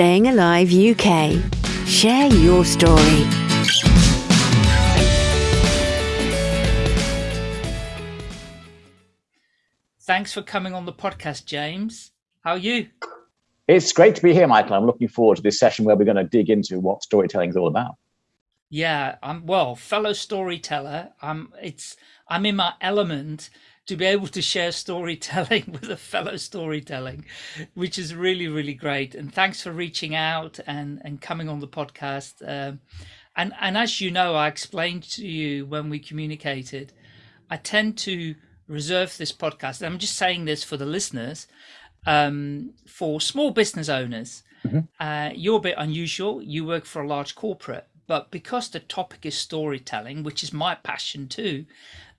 Staying Alive UK. Share your story. Thanks for coming on the podcast, James. How are you? It's great to be here, Michael. I'm looking forward to this session where we're going to dig into what storytelling is all about. Yeah, I'm well, fellow storyteller. I'm it's I'm in my element to be able to share storytelling with a fellow storytelling, which is really, really great. And thanks for reaching out and, and coming on the podcast. Um, and, and as you know, I explained to you when we communicated, I tend to reserve this podcast. I'm just saying this for the listeners, um, for small business owners. Mm -hmm. uh, you're a bit unusual. You work for a large corporate, but because the topic is storytelling, which is my passion too,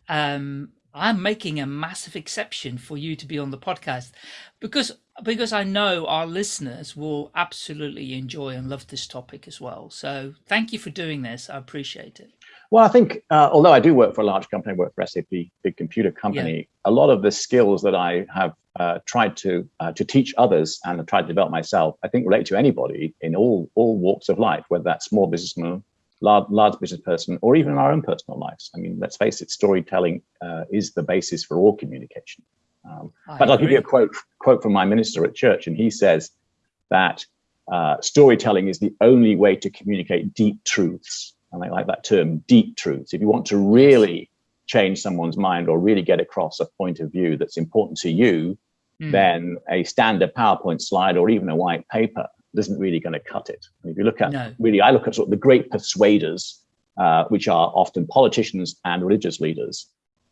um, I'm making a massive exception for you to be on the podcast because because I know our listeners will absolutely enjoy and love this topic as well. So thank you for doing this. I appreciate it. Well, I think uh, although I do work for a large company, I work for SAP, big computer company, yeah. a lot of the skills that I have uh, tried to uh, to teach others and tried to develop myself, I think relate to anybody in all all walks of life, whether that's small businessman, large, large business person, or even in our own personal lives. I mean, let's face it, storytelling uh, is the basis for all communication. Um, but I'll give you a quote quote from my minister at church, and he says that uh, storytelling is the only way to communicate deep truths. And I like that term, deep truths. If you want to really change someone's mind or really get across a point of view that's important to you, mm. then a standard PowerPoint slide or even a white paper isn't really going to cut it. And if you look at no. really, I look at sort of the great persuaders, uh, which are often politicians and religious leaders.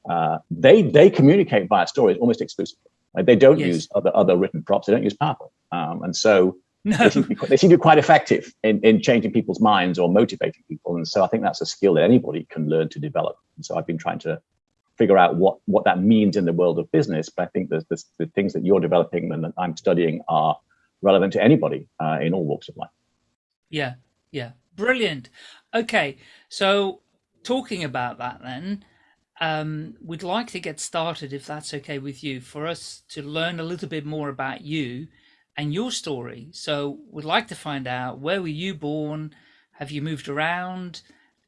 Uh, they they communicate via stories almost exclusively. Like they don't yes. use other other written props. They don't use PowerPoint, um, and so no. they, seem they, seem to be quite effective in, in changing people's minds or motivating people. And so I think that's a skill that anybody can learn to develop. And so I've been trying to figure out what what that means in the world of business. But I think there's, there's the things that you're developing and that I'm studying are relevant to anybody uh, in all walks of life. Yeah, yeah, brilliant. Okay, so talking about that then, um, we'd like to get started, if that's okay with you, for us to learn a little bit more about you and your story. So we'd like to find out where were you born? Have you moved around?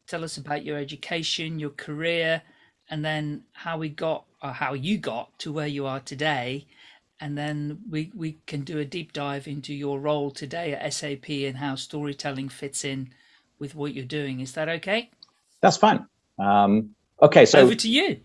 Tell us about your education, your career, and then how we got or how you got to where you are today and then we, we can do a deep dive into your role today at SAP and how storytelling fits in with what you're doing. Is that okay? That's fine. Um, okay, so over to you.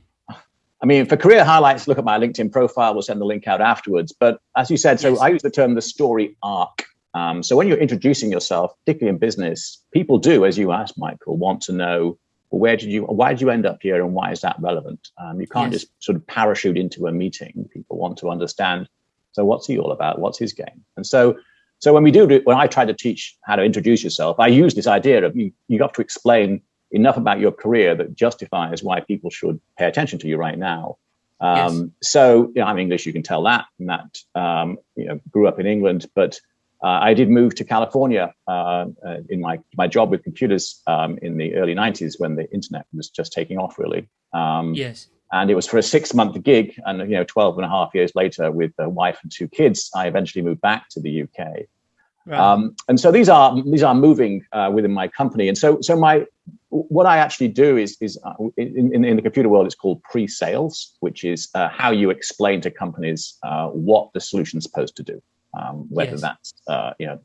I mean, for career highlights, look at my LinkedIn profile. We'll send the link out afterwards. But as you said, so yes. I use the term the story arc. Um, so when you're introducing yourself, particularly in business, people do, as you asked, Michael, want to know where did you, why did you end up here and why is that relevant? Um, you can't yes. just sort of parachute into a meeting. People want to understand. So what's he all about? What's his game? And so, so when we do, when I try to teach how to introduce yourself, I use this idea of you, you have to explain enough about your career that justifies why people should pay attention to you right now. Um, yes. So, you know, I'm English, you can tell that, and that, um, you know, grew up in England, but uh, I did move to California uh, uh, in my, my job with computers um, in the early 90s when the internet was just taking off, really. Um, yes. And it was for a six month gig. And, you know, 12 and a half years later, with a wife and two kids, I eventually moved back to the UK. Right. Um, and so these are these are moving uh, within my company. And so so my what I actually do is is uh, in, in the computer world, it's called pre-sales, which is uh, how you explain to companies uh, what the solution's supposed to do um, whether yes. that's uh, you know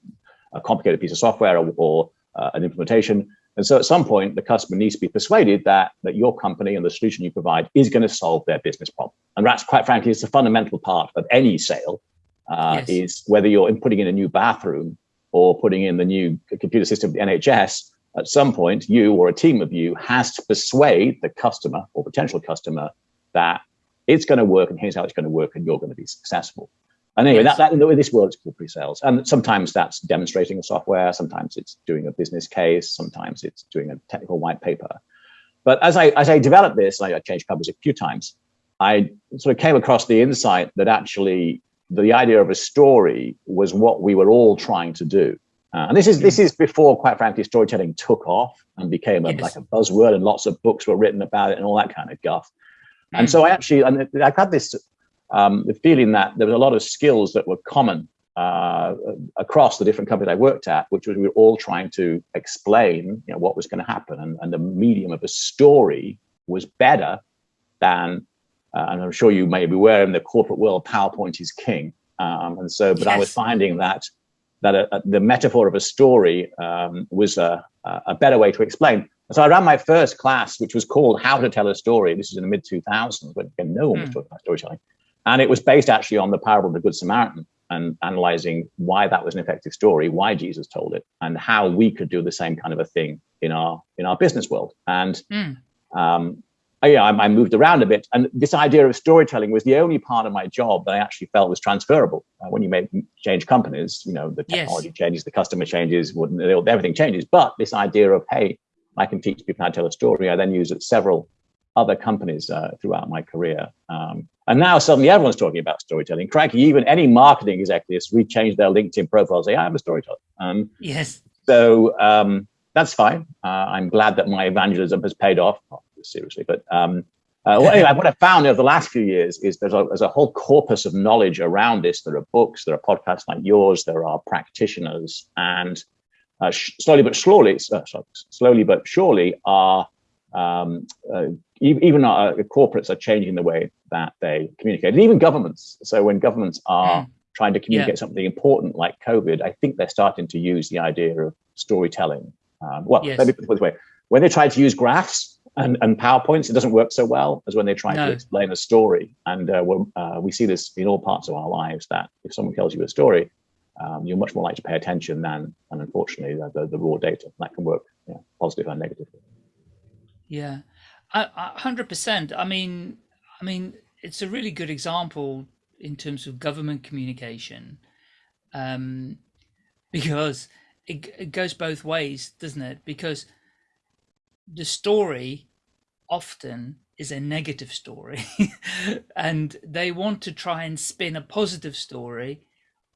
a complicated piece of software or, or uh, an implementation. And so at some point, the customer needs to be persuaded that that your company and the solution you provide is going to solve their business problem. And that's quite frankly, it's a fundamental part of any sale. Uh, yes. Is whether you're putting in a new bathroom or putting in the new computer system of the NHS. At some point, you or a team of you has to persuade the customer or potential customer that it's going to work and here's how it's going to work and you're going to be successful. And anyway, yes. that, that, in this world, it's called pre-sales. And sometimes that's demonstrating a software. Sometimes it's doing a business case. Sometimes it's doing a technical white paper. But as I, as I developed this, I, changed companies a few times. I sort of came across the insight that actually the idea of a story was what we were all trying to do. Uh, and this is this is before, quite frankly, storytelling took off and became a, yes. like a buzzword, and lots of books were written about it and all that kind of guff. And mm. so I actually, and I've had this um, the feeling that there was a lot of skills that were common uh, across the different companies I worked at, which was we were all trying to explain you know, what was going to happen. And, and the medium of a story was better than, uh, and I'm sure you may be aware in the corporate world, PowerPoint is king. Um, and so, but yes. I was finding that that a, a, the metaphor of a story um, was a, a better way to explain. So I ran my first class, which was called How to Tell a Story. This is in the mid 2000s when no one was hmm. talking about storytelling. And it was based actually on the parable of the Good Samaritan and analyzing why that was an effective story, why Jesus told it, and how we could do the same kind of a thing in our in our business world. And mm. um, yeah, I, I, moved around a bit, and this idea of storytelling was the only part of my job that I actually felt was transferable. Uh, when you make change companies, you know the technology yes. changes, the customer changes, everything changes. But this idea of hey, I can teach people how to tell a story, I then use at several other companies uh, throughout my career. Um, and now suddenly everyone's talking about storytelling. Cranky, even any marketing executives re-change their LinkedIn profile, say, I am a storyteller. Um, yes. So um, that's fine. Uh, I'm glad that my evangelism has paid off. Not seriously, but um, uh, well, anyway, what I've found over the last few years is there's a, there's a whole corpus of knowledge around this. There are books, there are podcasts like yours, there are practitioners, and uh, slowly but slowly, uh, sorry, slowly but surely, are um, uh, even our uh, corporates are changing the way that they communicate, and even governments. So when governments are mm. trying to communicate yeah. something important like COVID, I think they're starting to use the idea of storytelling. Um, well, yes. let me put it this way: when they try to use graphs and, and PowerPoints, it doesn't work so well as when they try no. to explain a story. And uh, uh, we see this in all parts of our lives. That if someone tells you a story, um, you're much more likely to pay attention than, and unfortunately, the, the, the raw data that can work yeah, positive and negative. Yeah, hundred percent. I mean, I mean, it's a really good example in terms of government communication, um, because it, it goes both ways, doesn't it? Because the story often is a negative story, and they want to try and spin a positive story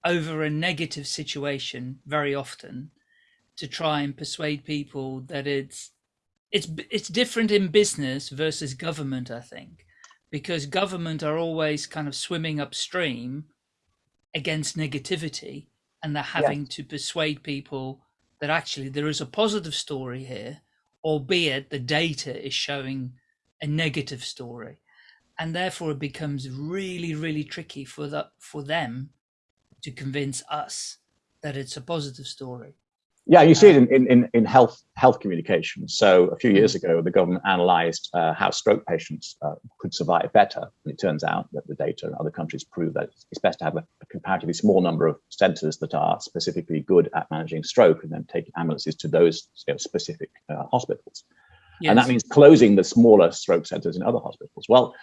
over a negative situation very often to try and persuade people that it's it's it's different in business versus government, I think, because government are always kind of swimming upstream against negativity, and they're having yes. to persuade people that actually there is a positive story here, albeit the data is showing a negative story, and therefore it becomes really really tricky for the for them to convince us that it's a positive story. Yeah, you see it in, in, in health health communication. So a few years ago, the government analysed uh, how stroke patients uh, could survive better. And it turns out that the data in other countries prove that it's best to have a, a comparatively small number of centres that are specifically good at managing stroke and then take ambulances to those you know, specific uh, hospitals. Yes. And that means closing the smaller stroke centres in other hospitals. Well,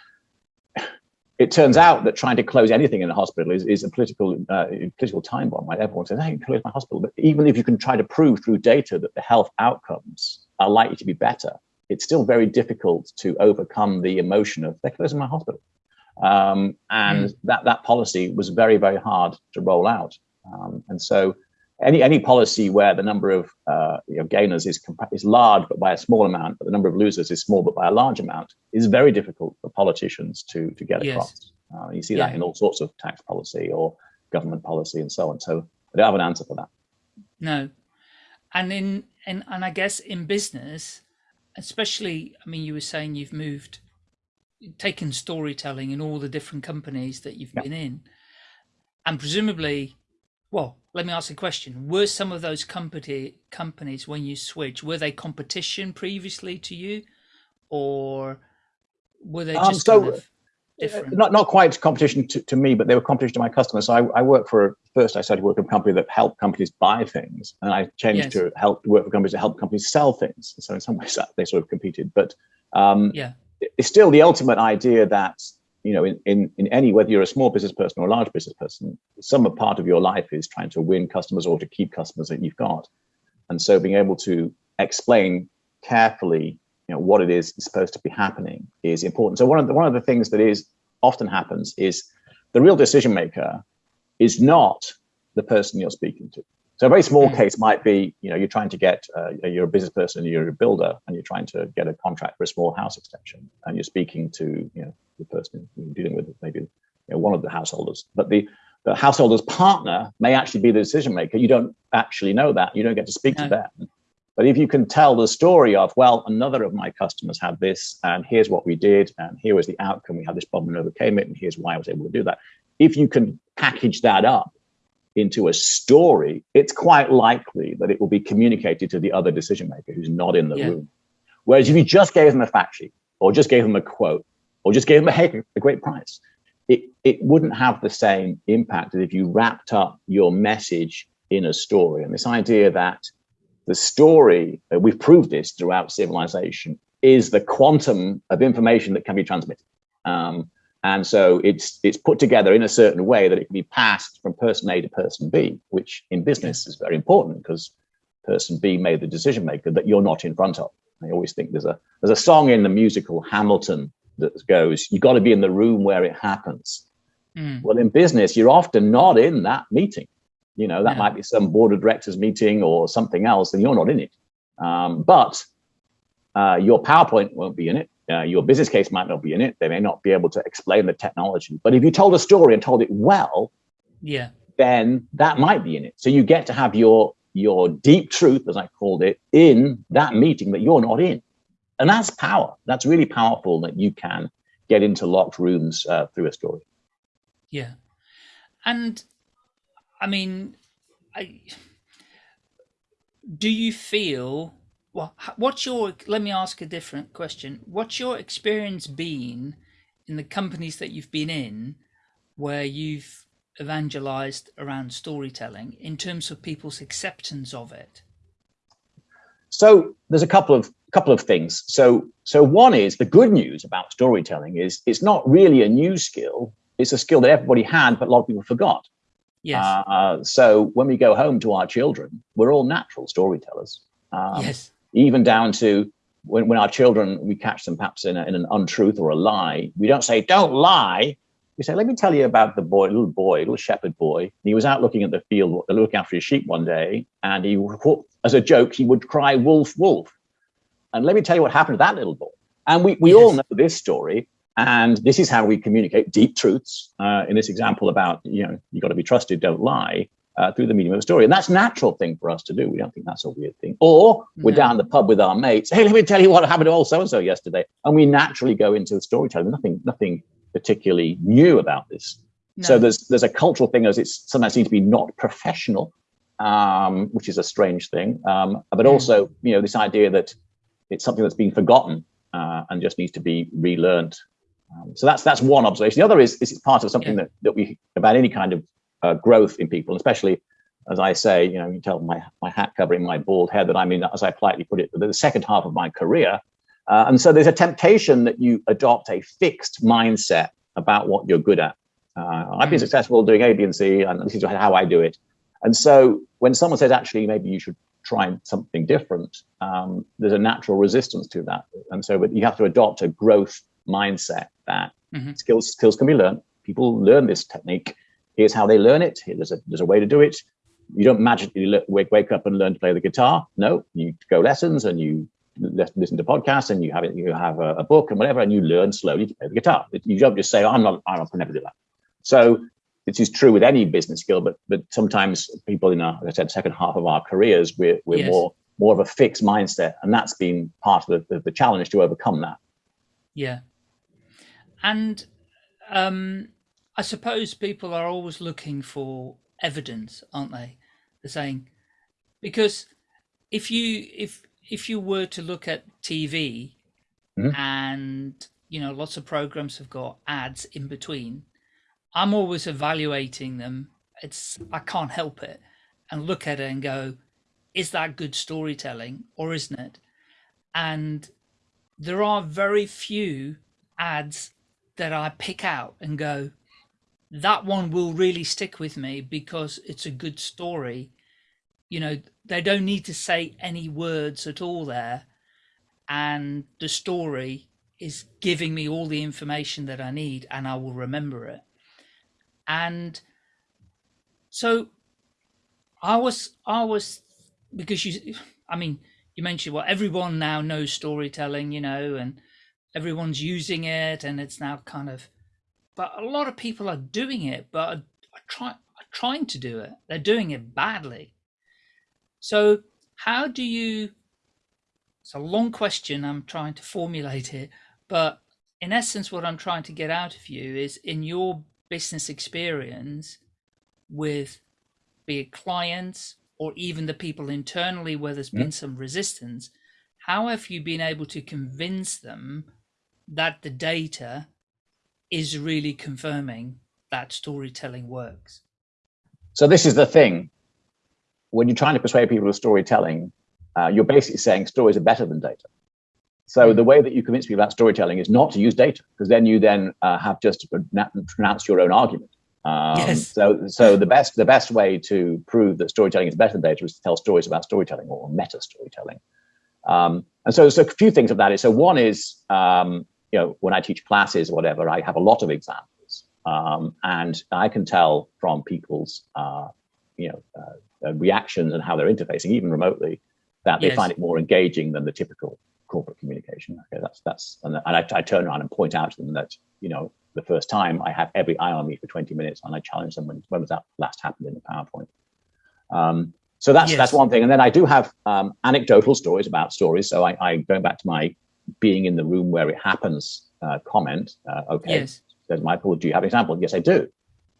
it turns out that trying to close anything in a hospital is, is a political uh, political time bomb. Right? Everyone says, "I can close my hospital," but even if you can try to prove through data that the health outcomes are likely to be better, it's still very difficult to overcome the emotion of "they're closing my hospital," um, and mm. that that policy was very very hard to roll out. Um, and so any any policy where the number of uh, you know, gainers is is large but by a small amount, but the number of losers is small but by a large amount, is very difficult for politicians to to get yes. across. Uh, you see yeah. that in all sorts of tax policy or government policy and so on. So I don't have an answer for that. No, and in and and I guess in business, especially, I mean, you were saying you've moved, taken storytelling in all the different companies that you've yeah. been in, and presumably well, let me ask a question. Were some of those company companies when you switch, were they competition previously to you? Or were they um, just um, so, kind of different? Not not quite competition to, to me, but they were competition to my customers. So I, I work for first I started working for a company that helped companies buy things, and I changed yes. to help work for companies that help companies sell things. So in some ways that they sort of competed. But um, yeah. it's still the ultimate idea that you know, in, in, in any, whether you're a small business person or a large business person, some part of your life is trying to win customers or to keep customers that you've got. And so being able to explain carefully, you know, what it is supposed to be happening is important. So one of the, one of the things that is often happens is the real decision maker is not the person you're speaking to. So a very small mm. case might be, you know, you're trying to get, uh, you're a business person, you're a builder, and you're trying to get a contract for a small house extension, and you're speaking to, you know, the person you're dealing with, maybe you know, one of the householders. But the the householder's partner may actually be the decision maker. You don't actually know that. You don't get to speak no. to them. But if you can tell the story of, well, another of my customers had this, and here's what we did, and here was the outcome. We had this problem and overcame it, and here's why I was able to do that. If you can package that up into a story, it's quite likely that it will be communicated to the other decision maker who's not in the yeah. room. Whereas if you just gave them a fact sheet, or just gave them a quote, or just gave them a, hey, a great price, it, it wouldn't have the same impact as if you wrapped up your message in a story. And this idea that the story, uh, we've proved this throughout civilization, is the quantum of information that can be transmitted. Um, and so it's it's put together in a certain way that it can be passed from person A to person B, which in business is very important because person B made the decision maker that you're not in front of. I always think there's a there's a song in the musical Hamilton that goes, you got to be in the room where it happens. Mm. Well, in business, you're often not in that meeting. You know, that yeah. might be some board of directors meeting or something else, and you're not in it. Um, but uh, your PowerPoint won't be in it. Uh, your business case might not be in it. They may not be able to explain the technology. But if you told a story and told it well, yeah, then that might be in it. So you get to have your your deep truth, as I called it, in that meeting that you're not in. And that's power. That's really powerful that you can get into locked rooms uh, through a story. Yeah. And I mean, I, do you feel, well, what's your, let me ask a different question. What's your experience been in the companies that you've been in where you've evangelized around storytelling in terms of people's acceptance of it? So there's a couple of couple of things. So, so one is the good news about storytelling is it's not really a new skill. It's a skill that everybody had, but a lot of people forgot. Yes. Uh, so when we go home to our children, we're all natural storytellers. Um, yes. Even down to when, when our children, we catch them perhaps in, a, in an untruth or a lie, we don't say, don't lie. We say, let me tell you about the boy, little boy, little shepherd boy. He was out looking at the field, looking after his sheep one day, and he, as a joke, he would cry, wolf, wolf. And let me tell you what happened to that little boy. And we, we yes. all know this story. And this is how we communicate deep truths uh, in this example about, you know, you got to be trusted, don't lie, uh, through the medium of a story. And that's a natural thing for us to do. We don't think that's a weird thing. Or we're no. down the pub with our mates. Hey, let me tell you what happened to old so-and-so yesterday. And we naturally go into the storytelling. Nothing, nothing particularly new about this. No. So there's there's a cultural thing as it's sometimes seems to be not professional, um, which is a strange thing. Um, but also, you know, this idea that it's something that's been forgotten uh, and just needs to be relearned. Um, so that's that's one observation. The other is, is it's part of something yeah. that, that we about any kind of uh, growth in people, especially as I say, you know, you tell my my hat covering my bald head that I'm in, as I politely put it, the second half of my career. Uh, and so there's a temptation that you adopt a fixed mindset about what you're good at. Uh, I've been mm. successful doing A, B, and C, and this is how I do it. And so when someone says, actually, maybe you should try something different, um, there's a natural resistance to that. And so but you have to adopt a growth mindset that mm-hmm. skills skills can be learned. People learn this technique. Here's how they learn it. Here, there's a there's a way to do it. You don't magically wake wake up and learn to play the guitar. No, you go lessons and you listen to podcasts and you have it. You have a, a, book and whatever, and you learn slowly to play the guitar. You don't just say, oh, "I'm not. I'm not never do that." So this is true with any business skill, but but sometimes people in our, I said, second half of our careers, we're we're yes. more more of a fixed mindset, and that's been part of the, the, the challenge to overcome that. Yeah, and um, I suppose people are always looking for evidence, aren't they? They're saying because if you if if you were to look at TV mm-hmm. and you know lots of programs have got ads in between I'm always evaluating them. It's I can't help it and look at it and go, is that good storytelling or isn't it? And there are very few ads that I pick out and go, that one will really stick with me because it's a good story. You know, they don't need to say any words at all there. And the story is giving me all the information that I need and I will remember it. And so I was, I was, because you, I mean, you mentioned, well, everyone now knows storytelling, you know, and everyone's using it and it's now kind of, but a lot of people are doing it, but are, try, are trying to do it. They're doing it badly. So how do you, it's a long question I'm trying to formulate it, but in essence, what I'm trying to get out of you is in your business experience with be it clients or even the people internally where there's been some resistance, how have you been able to convince them that the data is really confirming that storytelling works? So this is the thing. When you're trying to persuade people of storytelling, uh, you're basically saying stories are better than data. So hmm. the way that you convince people about storytelling is not to use data, because then you then uh, have just to pronounce your own argument. Um, yes. So, so the best the best way to prove that storytelling is better than data is to tell stories about storytelling or meta storytelling. Um, and so, so a few things of that is so one is um, you know when I teach classes or whatever, I have a lot of examples, um, and I can tell from people's uh, you know uh, uh reactions and how they're interfacing, even remotely, that they yes. find it more engaging than the typical corporate communication. Okay, that's that's and, and I, I turn around and point out to them that you know the first time, I have every eye on me for 20 minutes and I challenge them when, when was that last happened in the PowerPoint. Um, so that's yes. that's one thing. And then I do have um, anecdotal stories about stories. So I, I going back to my being in the room where it happens uh, comment. Uh, okay, yes. says Michael, do you have an example? Yes, I do.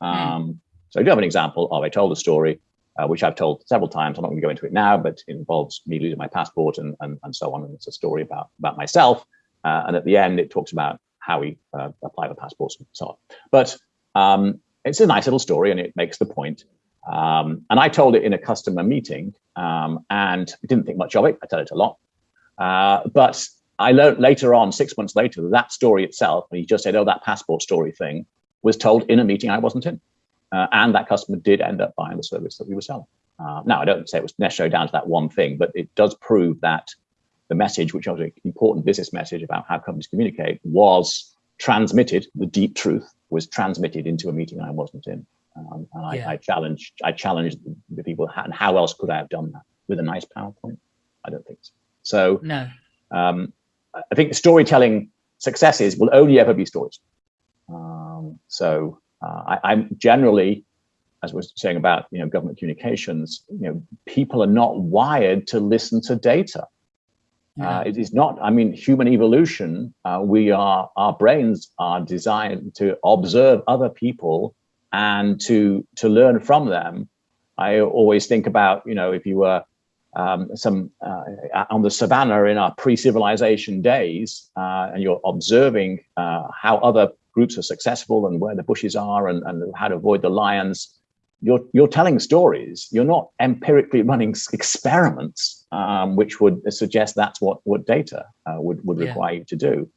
Hmm. Um, mm. So I do have an example of I told a story, uh, which I've told several times. I'm not going to go into it now, but it involves me losing my passport and, and, and so on. And it's a story about, about myself. Uh, and at the end, it talks about how we uh, apply for passports and so on. But um, it's a nice little story and it makes the point. Um, and I told it in a customer meeting um, and didn't think much of it. I tell it a lot. Uh, but I learned later on, six months later, that that story itself, and he just said, oh, that passport story thing was told in a meeting I wasn't in. Uh, and that customer did end up buying the service that we were selling. Uh, now, I don't say it was necessarily down to that one thing, but it does prove that the message, which was an important business message about how companies communicate, was transmitted. The deep truth was transmitted into a meeting I wasn't in. Um, and I, yeah. I, challenged, I challenged the people, and how else could I have done that with a nice PowerPoint? I don't think so. So, no. Um, I think storytelling successes will only ever be stories. Um, so uh, I, am generally, as we're saying about you know government communications, you know people are not wired to listen to data. Yeah. Uh, it is not, I mean, human evolution, uh, we are, our brains are designed to observe other people and to, to learn from them. I always think about, you know, if you were um, some uh, on the savannah in our pre-civilization days, uh, and you're observing uh, how other groups are successful and where the bushes are and, and how to avoid the lions, you're you're telling stories. You're not empirically running experiments, um, which would suggest that's what what data uh, would would require yeah. you to do.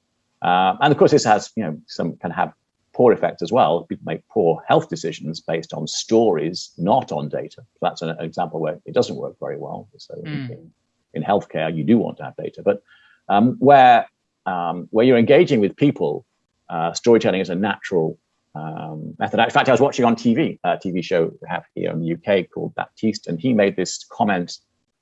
Uh, and of course, this has you know some can have poor effects as well. People make poor health decisions based on stories, not on data. So that's an, example where it doesn't work very well. So mm. in, in, healthcare, you do want to have data, but um, where um, where you're engaging with people, uh, storytelling is a natural um, method. In fact, I was watching on TV, a TV show we have here in the UK called Baptiste, and he made this comment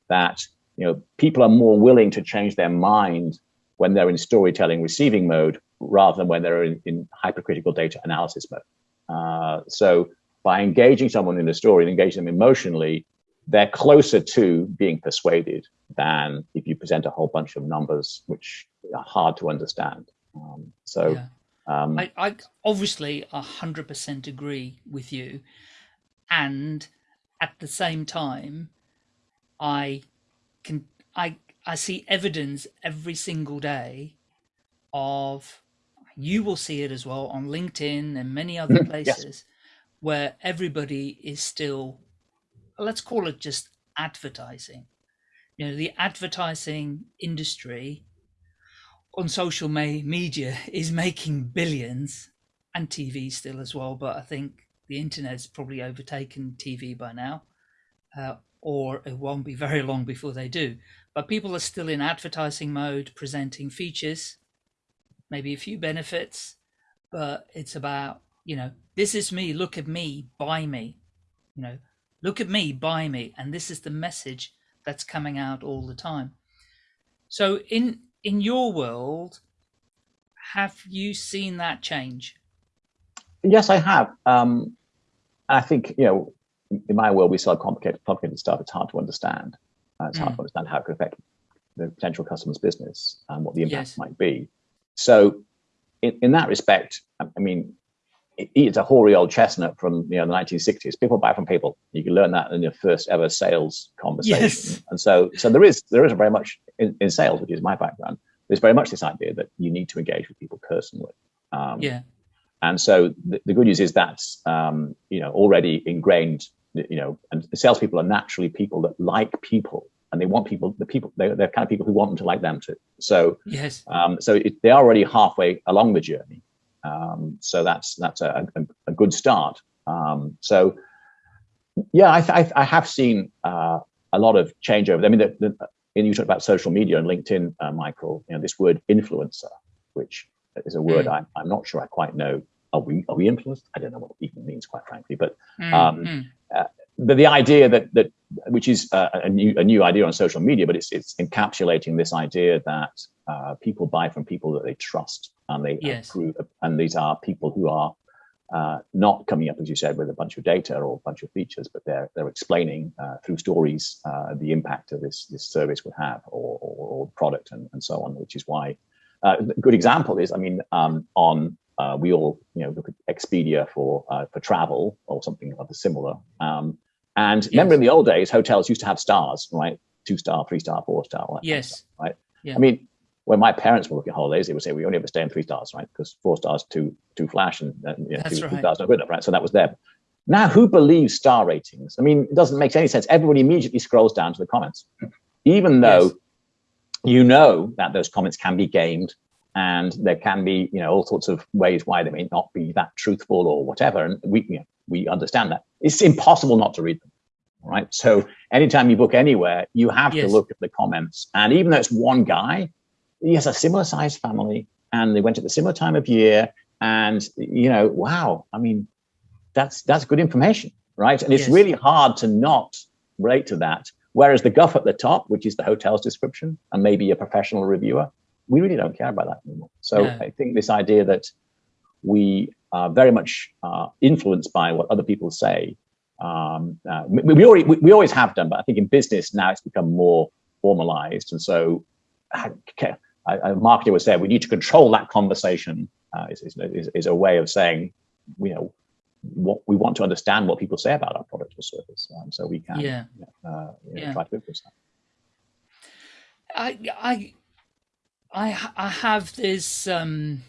that you know people are more willing to change their mind when they're in storytelling receiving mode rather than when they're in, in hypercritical data analysis mode. Uh, so by engaging someone in a story and engaging them emotionally, they're closer to being persuaded than if you present a whole bunch of numbers which are hard to understand. Um, so yeah. Um, I, I obviously a hundred percent agree with you, and at the same time, I can I I see evidence every single day of you will see it as well on LinkedIn and many other mm-hmm. places yes. where everybody is still let's call it just advertising. You know, the advertising industry on social media is making billions and TV still as well. But I think the internet's probably overtaken TV by now, uh, or it won't be very long before they do. But people are still in advertising mode, presenting features, maybe a few benefits, but it's about, you know, this is me, look at me, buy me, you know, look at me, buy me. And this is the message that's coming out all the time. So in in your world, have you seen that change? Yes, I have. Um, I think you know, in my world, we sell complicated, complicated stuff. It's hard to understand. Uh, it's mm. hard to understand how it could affect the potential customer's business and what the impact yes. might be. So, in, in that respect, I mean, it's a hoary old chestnut from you know the 1960s. People buy from people. You can learn that in your first ever sales conversation. Yes. And so, so there is there is very much in, in sales, which is my background. There's very much this idea that you need to engage with people personally. Um, yeah. And so the, the, good news is that's um, you know already ingrained. You know, and salespeople are naturally people that like people, and they want people. The people they're, they're kind of people who want them to like them too. So yes. Um, so it, they're already halfway along the journey. Um, so that's that's a, a, a good start. Um, so yeah, I, I, I have seen uh, a lot of changeover. I mean, the, the, and you talked about social media and LinkedIn, uh, Michael. You know, this word influencer, which is a word mm. I, I'm not sure I quite know are we are we influenced? I don't know what it even means, quite frankly. But mm, um, mm. Uh, but the idea that that which is uh, a new a new idea on social media, but it's it's encapsulating this idea that uh, people buy from people that they trust and they yes. approve, and these are people who are uh, not coming up, as you said, with a bunch of data or a bunch of features, but they're they're explaining uh, through stories uh, the impact of this this service would have or, or, or product and, and so on, which is why. Uh, a good example is, I mean, um, on uh, we all you know look at Expedia for uh, for travel or something of a similar. Um, and yes. remember, in the old days, hotels used to have stars, right? Two star, three star, four star. Yes. Stuff, right. Yeah. I mean, when my parents were looking at holidays, they would say we only ever stay in three stars, right? Because four stars too too flash, and, and you know, two, right. two stars not good enough, right? So that was there. Now, who believes star ratings? I mean, it doesn't make any sense. Everybody immediately scrolls down to the comments, even though yes. you know that those comments can be gamed and there can be you know all sorts of ways why they may not be that truthful or whatever and we you know, we understand that it's impossible not to read them right so anytime you book anywhere you have yes. to look at the comments and even though it's one guy he has a similar sized family and they went at the similar time of year and you know wow i mean that's that's good information right and it's yes. really hard to not relate to that whereas the guff at the top which is the hotel's description and maybe a professional reviewer we really don't care about that anymore. So I think this idea that we very much uh, influenced by what other people say. Um, uh, we, we, already, we, we, always have done, but I think in business now it's become more formalized. And so okay, a marketer would say we need to control that conversation uh, is, is, is, a way of saying, you know, what we want to understand what people say about our product or service. Um, so we can yeah. Uh, you know, yeah. try to influence that. I, I I I have this um,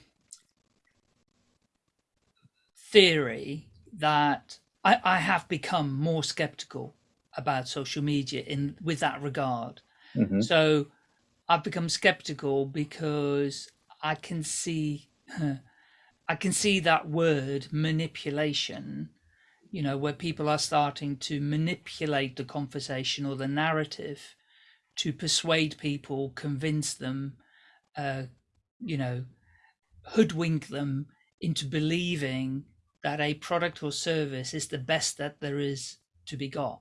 theory that I, I have become more skeptical about social media in with that regard. Mm-hmm. So I've become skeptical because I can see I can see that word manipulation, you know, where people are starting to manipulate the conversation or the narrative to persuade people, convince them uh, you know, hoodwink them into believing that a product or service is the best that there is to be got.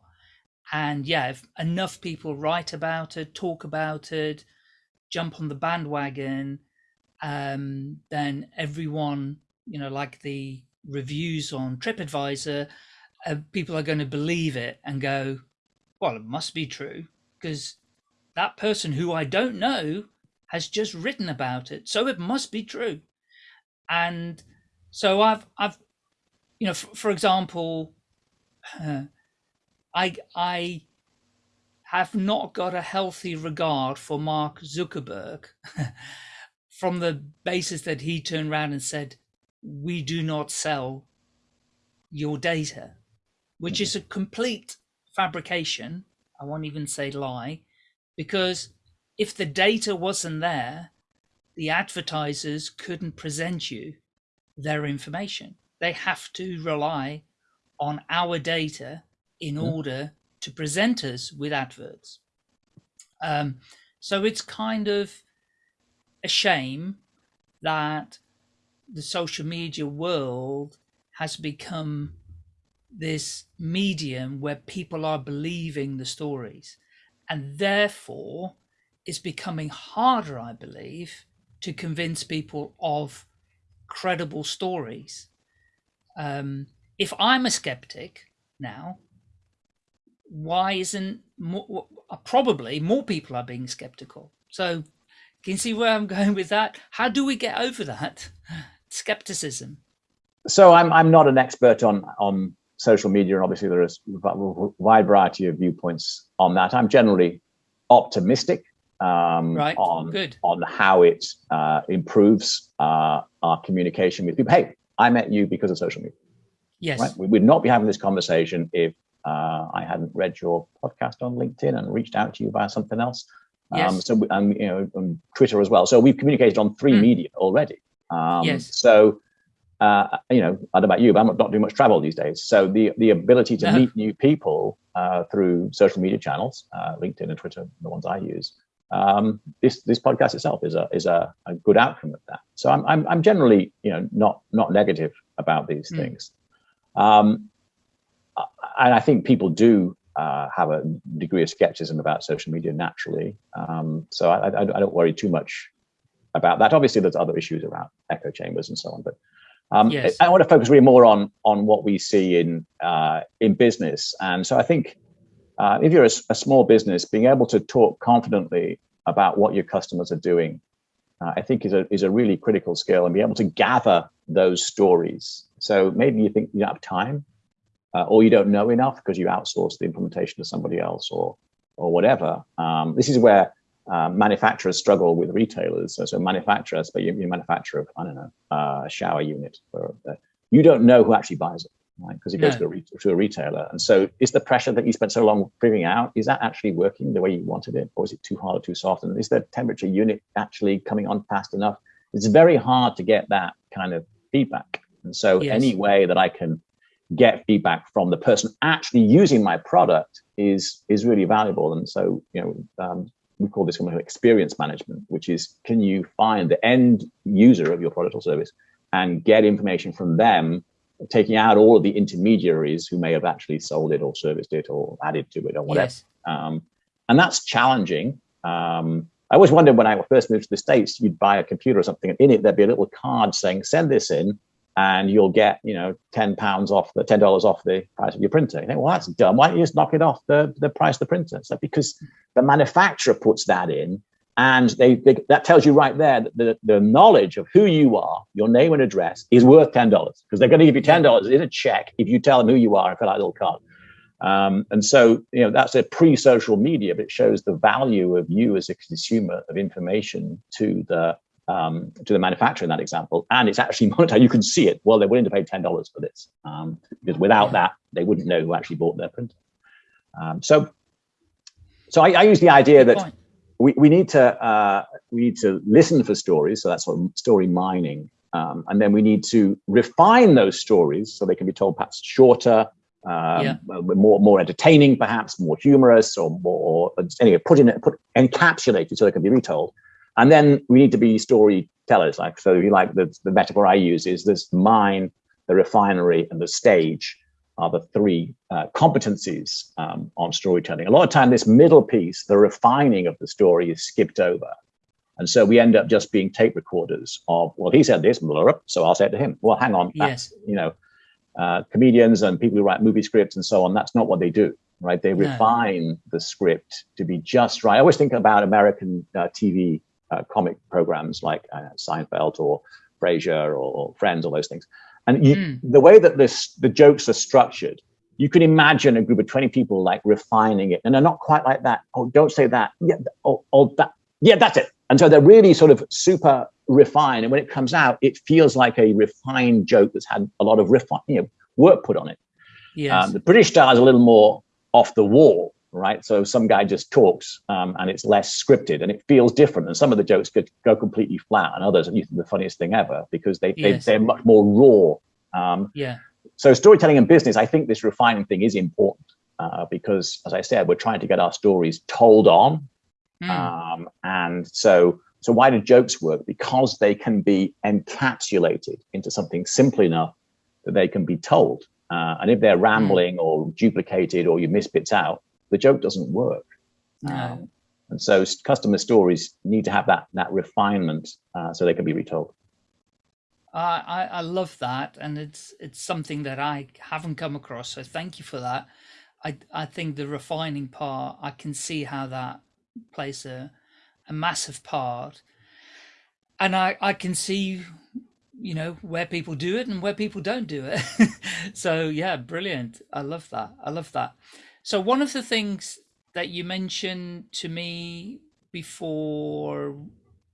And yeah, if enough people write about it, talk about it, jump on the bandwagon, um, then everyone, you know, like the reviews on TripAdvisor, uh, people are going to believe it and go, well, it must be true because that person who I don't know has just written about it, so it must be true. And so I've, I've, you know, for, for example, uh, I, I have not got a healthy regard for Mark Zuckerberg from the basis that he turned around and said, "We do not sell your data," which is a complete fabrication. I won't even say lie, because if the data wasn't there, the advertisers couldn't present you their information. They have to rely on our data in mm. order to present us with adverts. Um, so it's kind of a shame that the social media world has become this medium where people are believing the stories and therefore it's becoming harder, I believe, to convince people of credible stories. Um, if I'm a skeptic now, why isn't more, probably more people are being skeptical? So can you see where I'm going with that? How do we get over that skepticism? So I'm I'm not an expert on on social media, and obviously there is a wide variety of viewpoints on that. I'm generally optimistic um, right. on Good. on how it uh, improves uh, our communication with people. Hey, I met you because of social media. Yes. Right? We would not be having this conversation if uh, I hadn't read your podcast on LinkedIn and reached out to you via something else. Yes. Um, so and you know on Twitter as well. So we've communicated on three mm. media already. Um, yes. So uh, you know, I don't know about you, but I'm not doing much travel these days. So the the ability to no. meet new people uh, through social media channels, uh, LinkedIn and Twitter, the ones I use, um, this this podcast itself is a is a, a, good outcome of that. So I'm, I'm I'm generally you know not not negative about these mm. things, um, and I think people do uh, have a degree of skepticism about social media naturally. Um, so I, I, I, don't worry too much about that. Obviously, there's other issues around echo chambers and so on, but um, yes. I want to focus really more on on what we see in uh, in business. And so I think uh, if you're a, a, small business, being able to talk confidently about what your customers are doing, uh, I think is a is a really critical skill, and be able to gather those stories. So maybe you think you don't have time, uh, or you don't know enough because you outsource the implementation to somebody else, or or whatever. Um, this is where uh, manufacturers struggle with retailers. So, so manufacturers, but you, you manufacture I don't know, uh, a shower unit. Uh, you don't know who actually buys it, right? Because it goes to, a to a retailer. And so is the pressure that you spent so long figuring out, is that actually working the way you wanted it? Or is it too hard or too soft? And is the temperature unit actually coming on fast enough? It's very hard to get that kind of feedback. And so yes. any way that I can get feedback from the person actually using my product is is really valuable. And so, you know, um, we call this one experience management, which is can you find the end user of your product or service and get information from them, taking out all of the intermediaries who may have actually sold it or serviced it or added to it or whatever. Yes. Um, and that's challenging. Um, I always wondered when I first moved to the States, you'd buy a computer or something, and in it there'd be a little card saying, send this in, and you'll get, you know, 10 pounds off the $10 off the price of your printer. You think, well, that's dumb. Why don't you just knock it off the, the price of the printer? So because the manufacturer puts that in and they, they, that tells you right there that the, the knowledge of who you are, your name and address is worth $10 because they're going to give you $10 in a check if you tell them who you are and fill out a little card. Um, and so, you know, that's a pre-social media, but it shows the value of you as a consumer of information to the um, to the manufacturer in that example, and it's actually monetized. You can see it. Well, they're willing to pay ten dollars for this um, because without that, they wouldn't know who actually bought their printer. Um, so, so I, I, use the idea that we, we need to uh, we need to listen for stories. So that's sort of story mining, um, and then we need to refine those stories so they can be told perhaps shorter. Um, yeah. more more entertaining, perhaps more humorous, or more or anyway, put in it put encapsulated so they can be retold. And then we need to be storytellers. Like so, you like the, the metaphor I use is this mine, the refinery, and the stage are the three uh, competencies um, on storytelling. A lot of time, this middle piece, the refining of the story, is skipped over. And so we end up just being tape recorders of, well, he said this, so I'll say it to him. Well, hang on, that's, yes. you know, uh, comedians and people who write movie scripts and so on, that's not what they do, right? They refine the script to be just right. I always think about American uh, TV uh, comic programs like uh, Seinfeld or Frasier or, or, Friends, all those things. And you, mm. the way that this the jokes are structured, you can imagine a group of 20 people like refining it. And they're not quite like that. Oh, don't say that. Yeah, oh, oh that. Yeah, that's it. And so they're really sort of super refined. And when it comes out, it feels like a refined joke that's had a lot of refine, you know, work put on it. Yes. Um, the British style is a little more off the wall right? So some guy just talks um, and it's less scripted and it feels different. And some of the jokes could go completely flat and others are the funniest thing ever because they, yes. they, are much more raw. Um, yeah. So storytelling and business, I think this refining thing is important uh, because, as I said, we're trying to get our stories told on. Mm. Um, and so, so why do jokes work? Because they can be encapsulated into something simple enough that they can be told. Uh, and if they're hmm. rambling mm. or duplicated or you miss bits out, the joke doesn't work. No. Um, and so customer stories need to have that that refinement uh, so they can be retold. I, I love that, and it's it's something that I haven't come across. So thank you for that. I I think the refining part, I can see how that plays a a massive part, and I I can see you know where people do it and where people don't do it. so yeah, brilliant. I love that. I love that. So one of the things that you mentioned to me before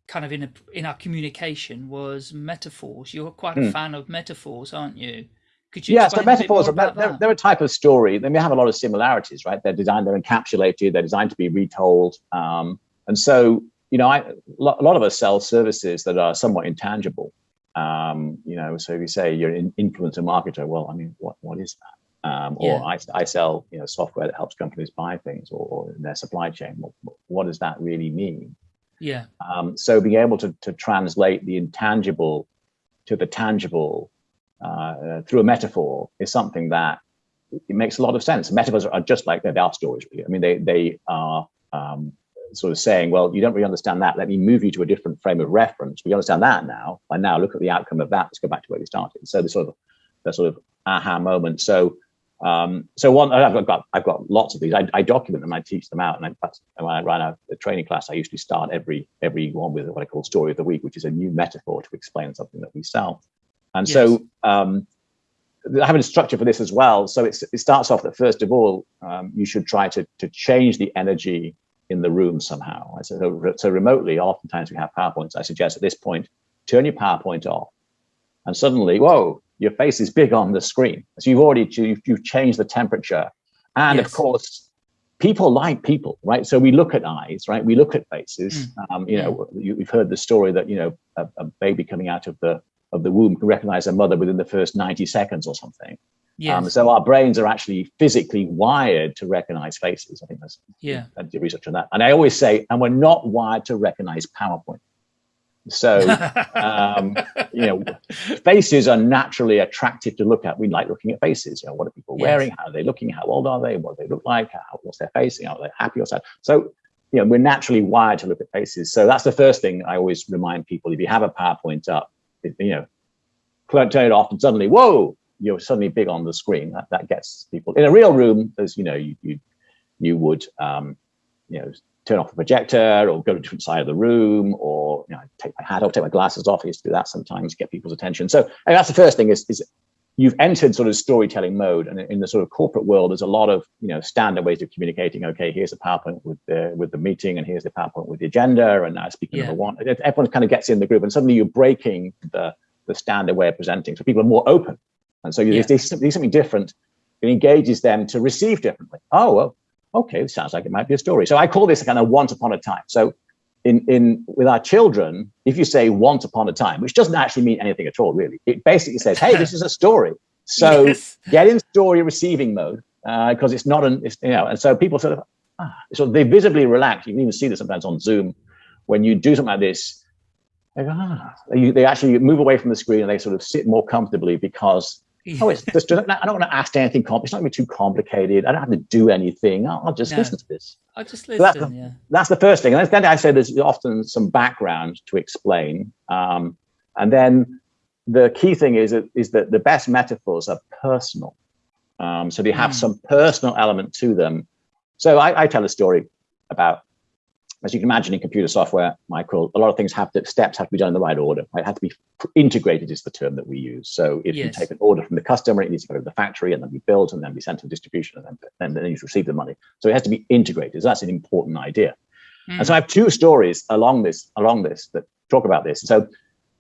kind of in a in our communication was metaphors. You're quite a mm. fan of metaphors, aren't you? Could you yeah, so metaphors are they're, they're, a type of story. They may have a lot of similarities, right? They're designed, they're encapsulated, they're designed to be retold. Um, and so, you know, I, a lot of us sell services that are somewhat intangible. Um, you know, so if you say you're an influencer marketer, well, I mean, what what is that? Um, or yeah. I, I sell, you know, software that helps companies buy things or, or in their supply chain. What, what does that really mean? Yeah. Um, so being able to, to translate the intangible to the tangible uh, through a metaphor is something that it makes a lot of sense. Metaphors are just like they are stories. Really. I mean, they they are um, sort of saying, well, you don't really understand that. Let me move you to a different frame of reference. We understand that now. And now look at the outcome of that. Let's go back to where we started. So the sort of the sort of aha moment. So um, so one, I've got I've got lots of these. I, I document them. I teach them out. And I, when I ran a, a, training class, I usually start every every one with what I call story of the week, which is a new metaphor to explain something that we sell. And yes. so um, I have a structure for this as well. So it starts off that first of all, um, you should try to to change the energy in the room somehow. So, so remotely, oftentimes we have PowerPoints. I suggest at this point, turn your PowerPoint off, and suddenly, whoa, your face is big on the screen. So you've already you've, you've changed the temperature, and yes. of course, people like people, right? So we look at eyes, right? We look at faces. Mm. Um, you know, you, have heard the story that you know a, a, baby coming out of the of the womb can recognize a mother within the first ninety seconds or something. Yes. Um, so our brains are actually physically wired to recognize faces. I think there's yeah. plenty of research on that. And I always say, and we're not wired to recognize PowerPoint. So, um, you know, faces are naturally attractive to look at. We like looking at faces. You know, what are people yes. wearing? How are they looking? How old are they? What do they look like? How, what's their face? You know, are they happy or sad? So, you know, we're naturally wired to look at faces. So that's the first thing I always remind people. If you have a PowerPoint up, you know, turn it off and suddenly, whoa, you're suddenly big on the screen. That, that gets people in a real room. As you know, you you, you would, um, you know, turn off the projector or go to a different side of the room or you know, take my hat off, take my glasses off. I used to do that sometimes, to get people's attention. So that's the first thing is, is you've entered sort of storytelling mode. And in the sort of corporate world, there's a lot of you know standard ways of communicating. Okay, here's the PowerPoint with the with the meeting, and here's the PowerPoint with the agenda, and now speaker yeah. number one. Everyone kind of gets in the group, and suddenly you're breaking the the standard way of presenting. So people are more open, and so you yeah. there's, there's something different. It engages them to receive differently. Oh, well, okay, it sounds like it might be a story. So I call this a kind of once upon a time. So in, in with our children, if you say once upon a time, which doesn't actually mean anything at all, really, it basically says, hey, this is a story. So yes. get in story receiving mode because uh, it's not an, it's, you know, and so people sort of, ah, so they visibly relax. You can even see this sometimes on Zoom when you do something like this. They, go, ah. they, they actually move away from the screen and they sort of sit more comfortably because Oh, it's just, I don't want to ask anything. It's not going to be too complicated. I don't have to do anything. I'll, I'll just no. listen to this. I'll just listen. So that's, the, yeah. that's the first thing. And then I say there's often some background to explain. Um, and then the key thing is, is that the best metaphors are personal. Um, so they have mm. some personal element to them. So I, I tell a story about as you can imagine in computer software, Michael, a lot of things have to, steps have to be done in the right order. Right? It has to be integrated is the term that we use. So if yes. you take an order from the customer, it needs to go to the factory and then be built and then be sent to distribution and then, and then you receive the money. So it has to be integrated. So that's an important idea. Mm. And so I have two stories along this, along this that talk about this. So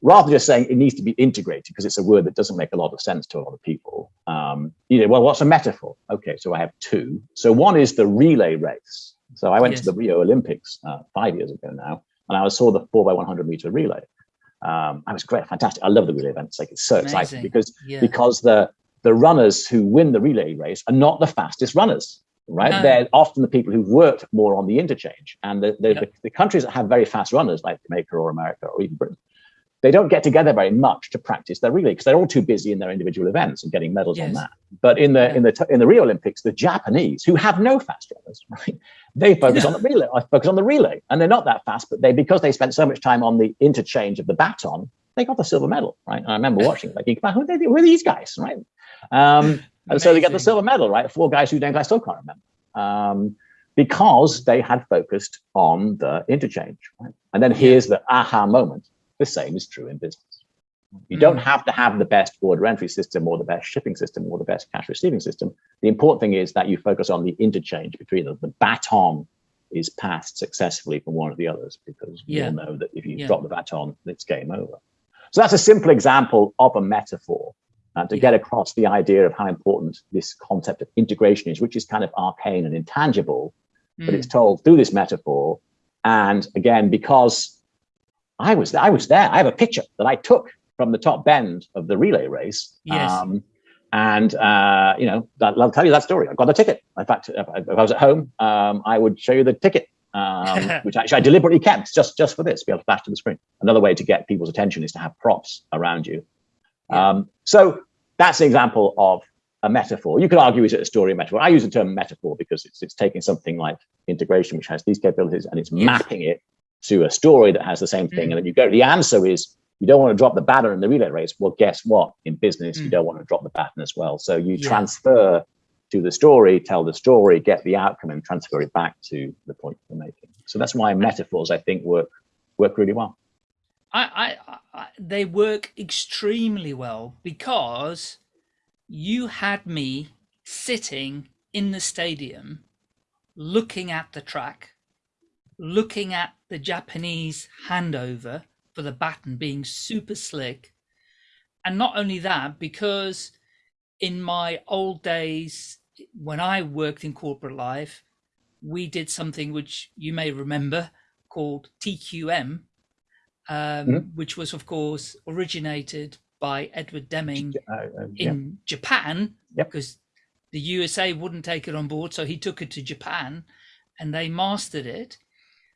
rather than just saying it needs to be integrated because it's a word that doesn't make a lot of sense to a lot of people. Um, you know, well, what's a metaphor? Okay, so I have two. So one is the relay race. So I went yes. to the Rio Olympics uh, five years ago now, and I saw the four by 100 meter relay. Um, I was great, fantastic. I love the relay events. It's like it's so Amazing. exciting because yeah. because the the runners who win the relay race are not the fastest runners, right? No. They're often the people who've worked more on the interchange, and the the, yep. the, the countries that have very fast runners, like Jamaica or America or even Britain, they don't get together very much to practice their relay because they're all too busy in their individual events and getting medals yes. on that. But in the yeah. in the in the Rio Olympics, the Japanese who have no fast runners, right? They focus on the relay. I focus on the relay, and they're not that fast, but they because they spent so much time on the interchange of the baton, they got the silver medal, right? And I remember watching, like, who, they, who are these guys, right? Um, and so they got the silver medal, right? Four guys whose names I still can't remember. Um, because they had focused on the interchange. Right? And then here's the aha moment. The same is true in business. You mm. don't have to have the best order entry system or the best shipping system or the best cash receiving system. The important thing is that you focus on the interchange between them. The baton is passed successfully from one of the others because yeah. we all know that if you yeah. drop the baton, it's game over. So that's a simple example of a metaphor uh, to yeah. get across the idea of how important this concept of integration is, which is kind of arcane and intangible, mm. but it's hmm. told through this metaphor. And again, because I was I was there, I have a picture that I took from the top bend of the relay race. Yes. Um, and uh, you know, I'll tell you that story. I got the ticket. In fact, if I was at home, um, I would show you the ticket, um, which actually I deliberately kept just just for this, to be able to flash to the screen. Another way to get people's attention is to have props around you. Um, so that's an example of a metaphor. You could argue is it a story or metaphor? I use the term metaphor because it's it's taking something like integration, which has these capabilities, and it's yes. mapping it to a story that has the same thing. Mm. And then you go, the answer is you don't want to drop the baton in the relay race. Well, guess what? In business, mm. you don't want to drop the baton as well. So you yeah. transfer to the story, tell the story, get the outcome, and transfer it back to the point you're making. So that's why metaphors, I think, work work really well. I, I, I, they work extremely well because you had me sitting in the stadium looking at the track looking at the japanese handover for the baton being super slick and not only that because in my old days when i worked in corporate life we did something which you may remember called tqm um, mm-hmm. which was, of course, originated by Edward Deming uh, uh, in Japan, because the USA wouldn't take it on board. So he took it to Japan and they mastered it.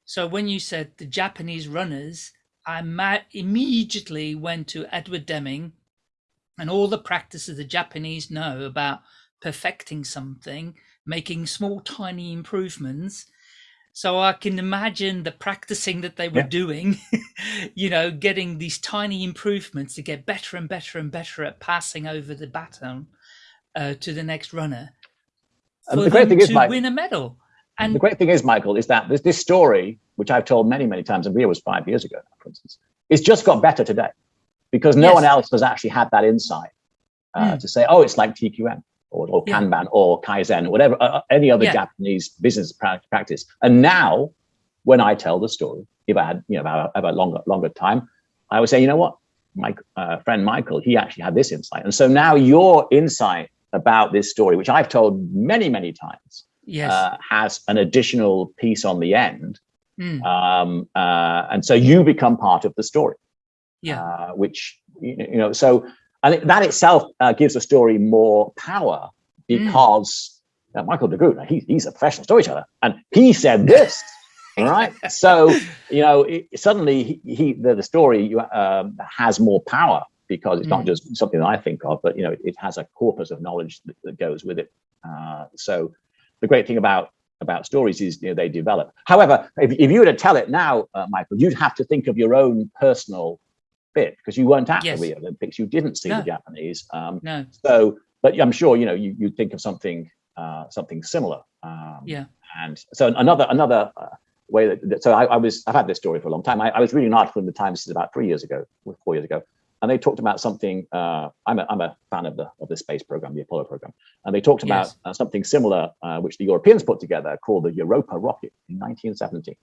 So when you said the Japanese runners, I immediately went to Edward Deming and all the practices the Japanese know about perfecting something, making small, tiny improvements so I can imagine the practicing that they were yeah. doing, you know, getting these tiny improvements to get better and better and better at passing over the baton uh, to the next runner. And the great thing is, Mike, win a medal. And the great thing is, Michael, is that this, this story, which I've told many, many times, and Rio was five years ago, for instance, it's just got better today because no yes. one else has actually had that insight uh, mm. to say, oh, it's like TQM or, or yeah. Kanban or Kaizen, or whatever, uh, uh, any other yeah. Japanese business practice. And now, when I tell the story, if I had, you know, about, about longer, longer time, I would say, you know what, my uh, friend Michael, he actually had this insight. And so now your insight about this story, which I've told many, many times, yes. uh, has an additional piece on the end. Mm. Um, uh, and so you become part of the story. Yeah. Uh, which, you know, so and that itself uh, gives a story more power because mm. Michael de Groot, he, he's a professional storyteller, and he said this. right so you know it, suddenly he, he the, the story um, has more power because it's mm. not just something that i think of but you know it, it has a corpus of knowledge that, that goes with it uh, so the great thing about about stories is you know they develop however if, if you were to tell it now uh, michael you'd have to think of your own personal bit because you weren't at yes. the Rio Olympics. You didn't see no. the Japanese. Um, no. So, but I'm sure you know you you think of something uh, something similar. Um, yeah. And so another another uh, way that, that so I, I, was I've had this story for a long time. I, I, was reading an article in the Times. About three years ago, four years ago, and they talked about something. Uh, I'm a I'm a fan of the of the space program, the Apollo program, and they talked about yes. uh, something similar uh, which the Europeans put together called the Europa rocket in 1970.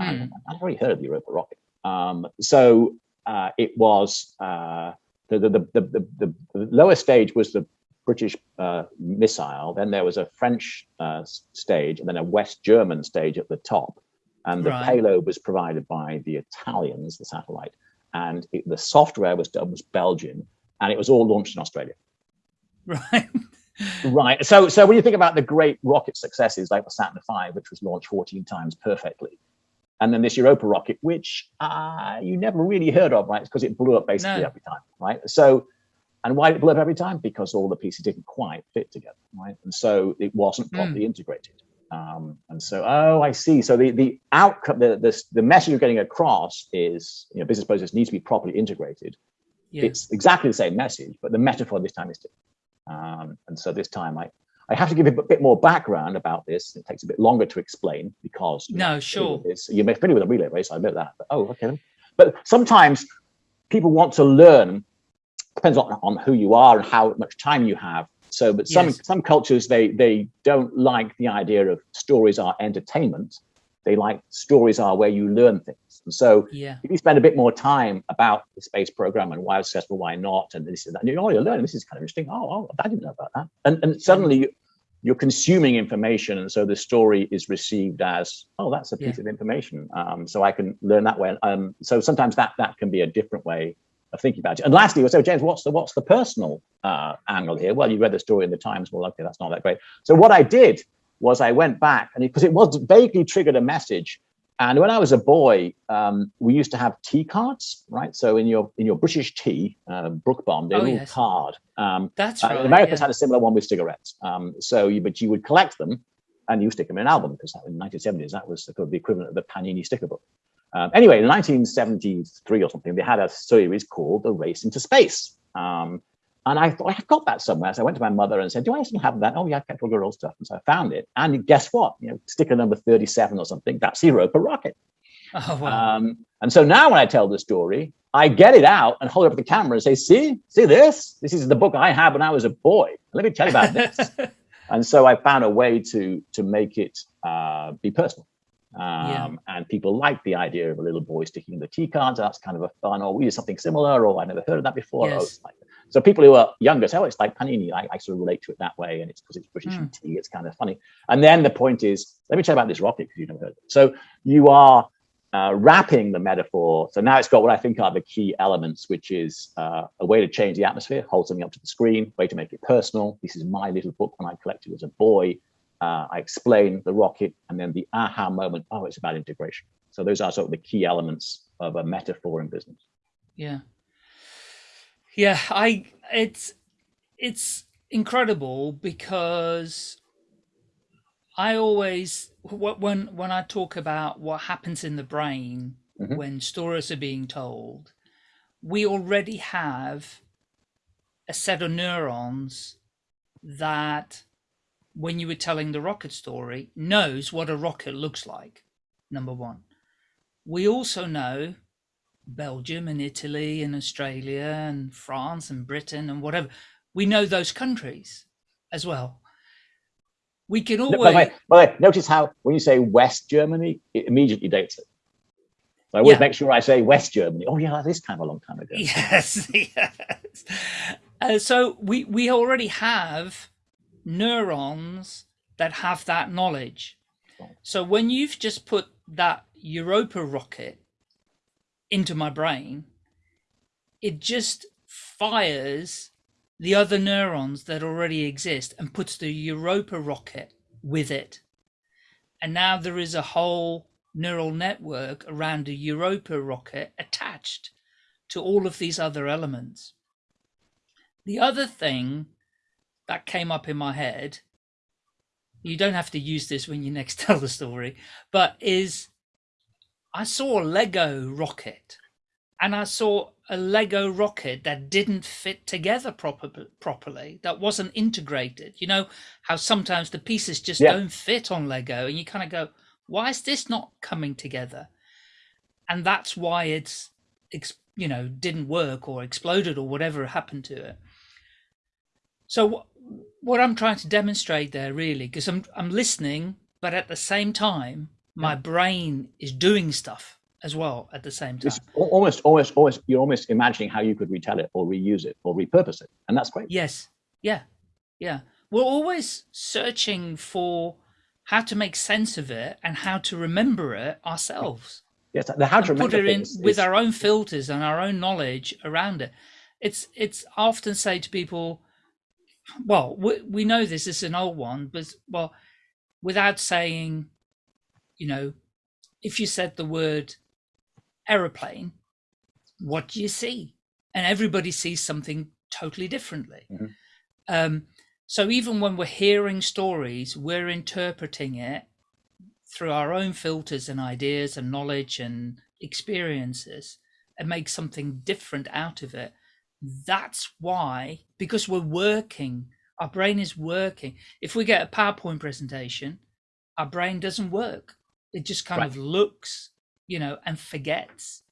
Mm. I've already heard of the Europa rocket. Um, so uh, it was uh, the, the, the, the, the, lower stage was the British uh, missile. Then there was a French uh, stage and then a West German stage at the top. And the right. payload was provided by the Italians, the satellite. And it, the software was done was Belgian and it was all launched in Australia. Right. right. So, so when you think about the great rocket successes like the Saturn V, which was launched 14 times perfectly, and then this Europa rocket, which uh, you never really heard of, right? Because it blew up basically no. every time, right? So, and why did it blew up every time? Because all the pieces didn't quite fit together, right? And so it wasn't hmm. properly mm. integrated. Um, and so, oh, I see. So the the outcome, the, the the message you're getting across is, you know, business process needs to be properly integrated. Yeah. It's exactly the same message, but the metaphor this time is different. Um, and so this time, I I have to give a bit more background about this. It takes a bit longer to explain because no, know, sure, you're familiar with a relay race. I admit that. But, oh, okay. But sometimes people want to learn. Depends on, on who you are and how much time you have so, but some yes. some cultures they they don't like the idea of stories are entertainment. They like stories are where you learn things. And so, yeah. if you spend a bit more time about the space program and why it's successful, why not, and this is that, and you oh, you're learning. This is kind of interesting. Oh, oh, I didn't know about that. And and suddenly. You're consuming information, and so the story is received as, "Oh, that's a piece yeah. of information." Um, so I can learn that way. Um, so sometimes that that can be a different way of thinking about it. And lastly, so James, what's the what's the personal uh, angle here? Well, you read the story in the Times. Well, okay, that's not that great. So what I did was I went back and because it, it, was vaguely triggered a message. And when I was a boy, um, we used to have tea cards, right? So in your in your British tea, uh, Brooke Bond, a oh, little yes. card. Um, that's uh, right. Americans yeah. had a similar one with cigarettes. Um, so, you, but you would collect them and you stick them in an album because in the 1970s that was the equivalent of the Panini sticker book. Um, anyway, in 1973 or something, they had a series called The Race into Space. Um, and I thought, I've got that somewhere. So I went to my mother and said, Do I still have that? Oh, yeah, I kept all your old stuff. And so I found it. And guess what? You know, sticker number 37 or something, that's Europa rocket. Oh, wow. Um, and so now when I tell the story, I get it out and hold it up the camera and say, See, see this? This is the book I had when I was a boy. Let me tell you about this. and so I found a way to to make it uh, be personal. Um, yeah. And people like the idea of a little boy sticking the tea cards. That's kind of a fun, or we do something similar, or I never heard of that before. Yes. Like, so people who are younger say, oh, it's like Panini. I, I sort of relate to it that way. And it's because it's British mm. tea. It's kind of funny. And then the point is, let me tell you about this rocket because you've never heard of it. So you are uh, wrapping the metaphor. So now it's got what I think are the key elements, which is uh, a way to change the atmosphere, hold something up to the screen, way to make it personal. This is my little book when I collected as a boy uh, I explain the rocket, and then the aha moment, oh, it's about integration. So those are sort of the key elements of a metaphor in business. Yeah. Yeah, I it's it's incredible because I always when when I talk about what happens in the brain mm-hmm. when stories are being told, we already have a set of neurons that when you were telling the rocket story, knows what a rocket looks like, number one. We also know Belgium and Italy and Australia and France and Britain and whatever. We know those countries as well. We can always. By the way, by the way notice how when you say West Germany, it immediately dates it. So I always yeah. make sure I say West Germany. Oh yeah, this kind of a long time ago. Yes, yes. Uh, so we we already have neurons that have that knowledge. So when you've just put that Europa rocket into my brain, it just fires the other neurons that already exist and puts the Europa rocket with it. And now there is a whole neural network around a Europa rocket attached to all of these other elements. The other thing that came up in my head. You don't have to use this when you next tell the story but is i saw a lego rocket and i saw a lego rocket that didn't fit together proper, properly that wasn't integrated. You know how sometimes the pieces just yeah. don't fit on lego and you kind of go why is this not coming together? And that's why it's you know didn't work or exploded or whatever happened to it. So what I'm trying to demonstrate there really, because I'm I'm listening, but at the same time, my brain is doing stuff as well at the same time. It's almost, almost, almost. You're almost imagining how you could retell it, or reuse it, or repurpose it, and that's great. Yes. Yeah. Yeah. We're always searching for how to make sense of it and how to remember it ourselves. Yes, the how to put it in with our own filters and our own knowledge around it. It's it's I often say to people, well, we, we know this is an old one, but well, without saying, you know, if you said the word aeroplane, what do you see? And everybody sees something totally differently. Mm-hmm. Um, So even when we're hearing stories, we're interpreting it through our own filters and ideas and knowledge and experiences and make something different out of it. That's why, because we're working, our brain is working. If we get a PowerPoint presentation, our brain doesn't work. It just kind right. of looks, you know, and forgets.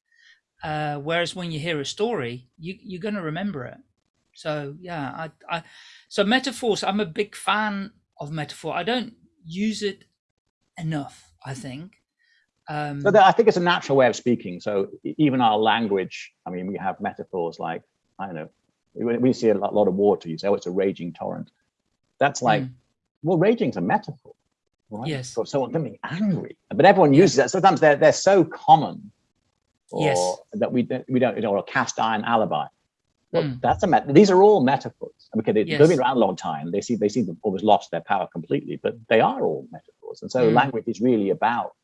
Uh, whereas when you hear a story, you, you're going to remember it. So yeah, I, I, so metaphors. I'm a big fan of metaphor. I don't use it enough. I think. Um, so I think it's a natural way of speaking. So even our language. I mean, we have metaphors like I don't know. We see a lot of water. You say, "Oh, it's a raging torrent." That's like, mm. well, raging's a metaphor, right? Yes. For someone being angry, but everyone uses that. Sometimes they're they're so common, or yes. that we we don't, you know, a cast iron alibi. Well, mm. that's a met. These are all metaphors. Okay, they've yes. been around a long time. They see they seem to have always lost their power completely, but they are all metaphors. And so mm. language is really about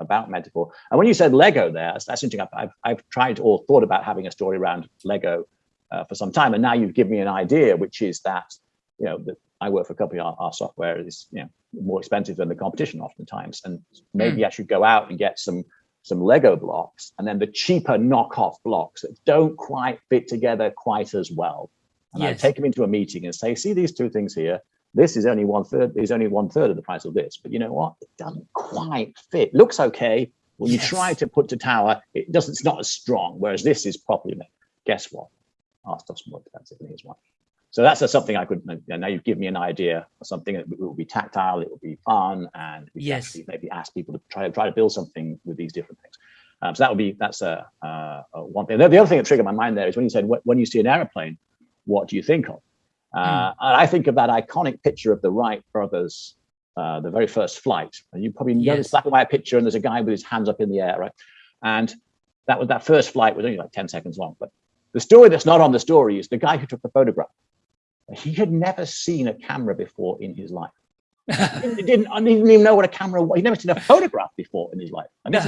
about metaphor. And when you said Lego, there, that's, that's interesting. I've, I've tried or thought about having a story around Lego uh, for some time, and now you've given me an idea, which is that you know that I work for a company. Our, our software is you know more expensive than the competition oftentimes, and maybe mm. I should go out and get some some Lego blocks, and then the cheaper knockoff blocks that don't quite fit together quite as well. And yes. I take them into a meeting and say, see these two things here. This is only one third, is only one third of the price of this. But you know what? It doesn't quite fit. Looks okay. When yes. you try to put to tower, it doesn't, it's not as strong. Whereas this is properly made. Guess what? Our us more than his one. So that's something I could, now you've given me an idea or something that will be tactile, it will be fun, and we yes. actually maybe ask people to try, to try to build something with these different things. Um, so that would be, that's a, a, a one thing. The, the other thing that triggered my mind there is when you said, when you see an aeroplane, what do you think of? Uh, mm. And I think of that iconic picture of the Wright brothers, uh, the very first flight. And you probably know yes. this black and white picture, and there's a guy with his hands up in the air, right? And that was that first flight was only like 10 seconds long. But the story that's not on the story is the guy who took the photograph he had never seen a camera before in his life. he didn't, I didn't even know what a camera was. He'd never seen a photograph before in his life. I mean,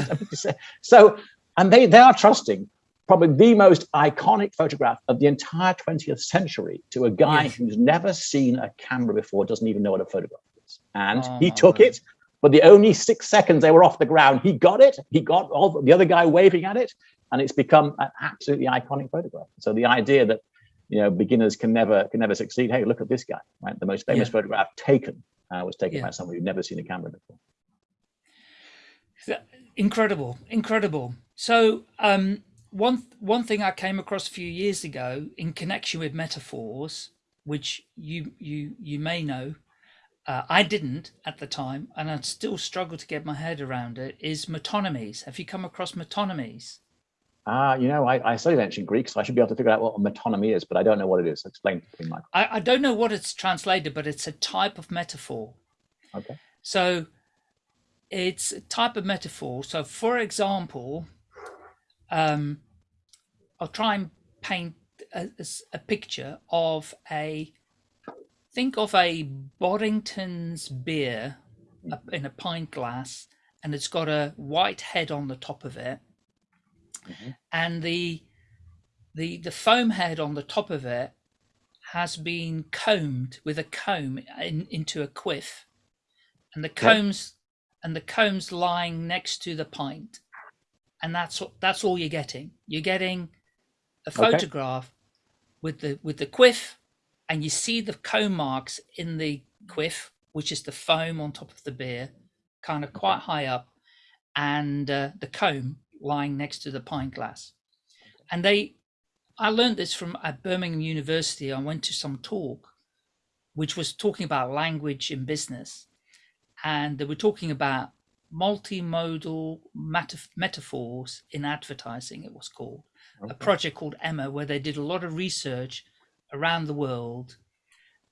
so, and they, they are trusting probably the most iconic photograph of the entire 20th century to a guy yes. who's never seen a camera before, doesn't even know what a photograph is. And oh, he ah. took it, but the only six seconds they were off the ground, he got it. He got all the other guy waving at it, and it's become an absolutely iconic photograph. So the idea that you know, beginners can never can never succeed. Hey, look at this guy, right? The most famous yeah. photograph taken uh, was taken yeah. by someone who'd never seen a camera before. Incredible, incredible. So um, one one thing I came across a few years ago in connection with metaphors, which you you you may know, uh, I didn't at the time, and I still struggle to get my head around it. Is metonymies? Have you come across metonymies? Ah, uh, you know, I, I studied ancient Greek, so I should be able to figure out what a metonymy is, but I don't know what it is. Explain to me, Michael. I, I don't know what it's translated, but it's a type of metaphor. Okay. So it's a type of metaphor. So, for example, um, I'll try and paint a, a picture of a think of a Boddington's beer in a pint glass, and it's got a white head on the top of it mm-hmm. and the the the foam head on the top of it has been combed with a comb in, into a quiff, and the combs and the combs lying next to the pint, and that's that's all you're getting. You're getting a photograph okay. with the with the quiff, and you see the comb marks in the quiff, which is the foam on top of the beer, kind of quite high up, and uh, the comb lying next to the pint glass. And they, I learned this from at Birmingham University. I went to some talk, which was talking about language in business. And they were talking about multimodal metaphors in advertising, it was called. Okay. A project called Emma, where they did a lot of research around the world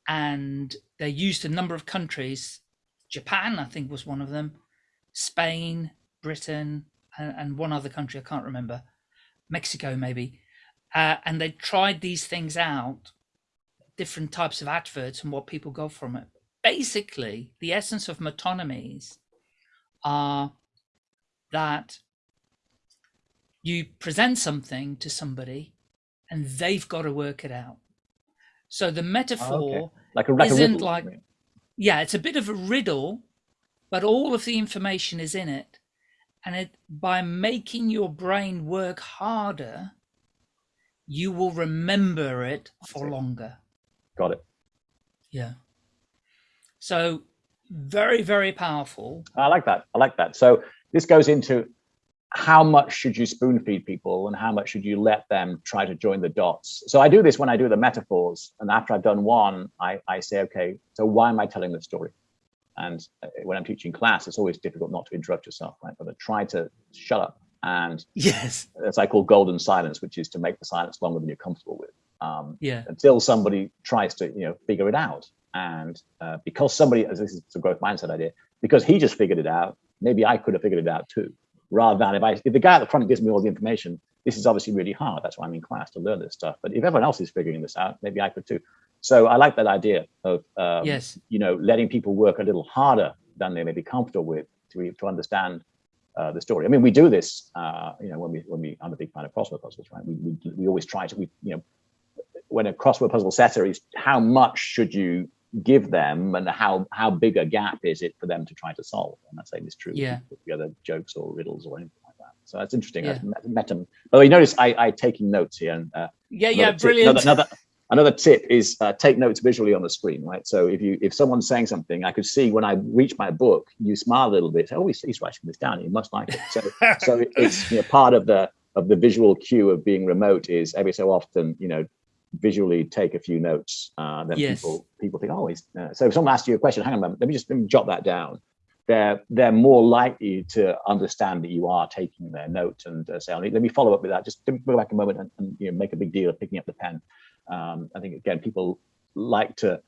and they used a number of countries. Japan, I think, was one of them, Spain, Britain, and, and one other country I can't remember, Mexico maybe, uh, and they tried these things out, different types of adverts and what people got from it. Basically, the essence of metonymies are that you present something to somebody and they've got to work it out. So the metaphor oh, okay. like a, like isn't a like yeah, it's a bit of a riddle, but all of the information is in it. And it by making your brain work harder, you will remember it for longer. Got it. Yeah. So very, very powerful. I like that. I like that. So this goes into how much should you spoon feed people and how much should you let them try to join the dots? So I do this when I do the metaphors. And after I've done one, I, I say, okay, so why am I telling the story? And uh, when I'm teaching class, it's always difficult not to interrupt yourself, right? But I try to shut up. And yes, that's I call golden silence, which is to make the silence longer than you're comfortable with. Um, yeah. Until somebody tries to, you know, figure it out. And uh, because somebody, as this is the growth mindset idea, because he just figured it out, maybe I could have figured it out too rather than if I if the guy at the front gives me all the information, this is obviously really hard. That's why I'm in class to learn this stuff. But if everyone else is figuring this out, maybe I could too. So I like that idea of um, yes, you know, letting people work a little harder than they may be comfortable with to to understand uh, the story. I mean, we do this, uh, you know, when we when we I'm a big fan of crossword puzzles, right? We we, we always try to we you know when a crossword puzzle setter is how much should you give them and how how big a gap is it for them to try to solve? And that same is true yeah. with the other jokes or riddles or anything like that. So that's interesting. Yeah. i met them oh you notice i i taking notes here and uh, yeah yeah brilliant. another, another another tip is uh, take notes visually on the screen right so if you if someone's saying something i could see when i reach my book you smile a little bit oh he's, he's writing this down he must like it so so it's you know part of the of the visual cue of being remote is every so often you know visually take a few notes, uh, then yes. people people think, oh, he's, uh, so if someone asks you a question, hang on a moment, let me just let me jot that down. They're they're more likely to understand that you are taking their note and uh, say, let me follow up with that. Just go back a moment and, and, you know make a big deal of picking up the pen. Um, I think again, people like to